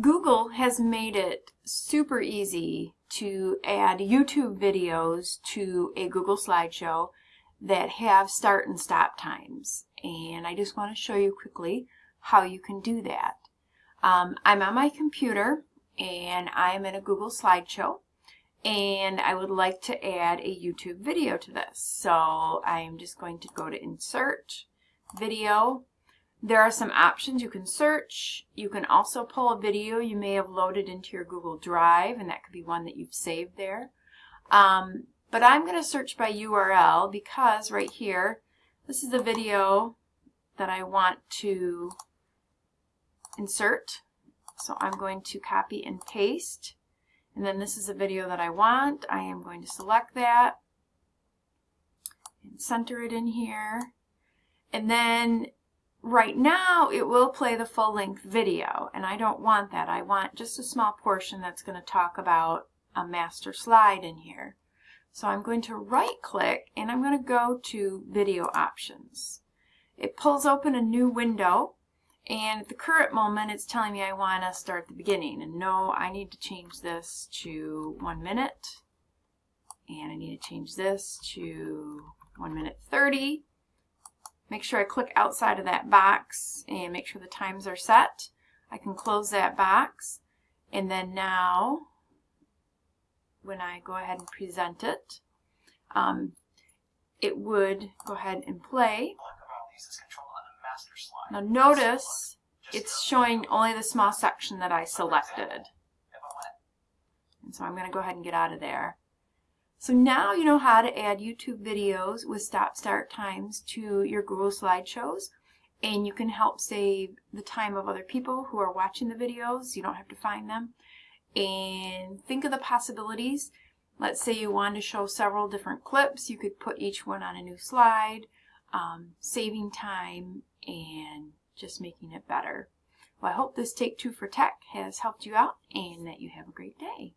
Google has made it super easy to add YouTube videos to a Google slideshow that have start and stop times. And I just want to show you quickly how you can do that. Um, I'm on my computer and I'm in a Google slideshow and I would like to add a YouTube video to this. So I'm just going to go to insert, video. There are some options you can search. You can also pull a video you may have loaded into your Google Drive and that could be one that you've saved there. Um, but I'm going to search by URL because right here, this is the video that I want to insert. So I'm going to copy and paste. And then this is a video that I want. I am going to select that and center it in here. And then right now it will play the full length video and I don't want that. I want just a small portion that's going to talk about a master slide in here. So I'm going to right click and I'm going to go to video options. It pulls open a new window and at the current moment, it's telling me I want to start at the beginning. And no, I need to change this to one minute. And I need to change this to one minute 30. Make sure I click outside of that box and make sure the times are set. I can close that box. And then now, when I go ahead and present it, um, it would go ahead and play. Now notice it's showing only the small section that I selected. And so I'm going to go ahead and get out of there. So now you know how to add YouTube videos with stop-start times to your Google Slideshows and you can help save the time of other people who are watching the videos. You don't have to find them. And think of the possibilities. Let's say you want to show several different clips. You could put each one on a new slide, um, saving time and just making it better. Well, I hope this Take Two for Tech has helped you out and that you have a great day.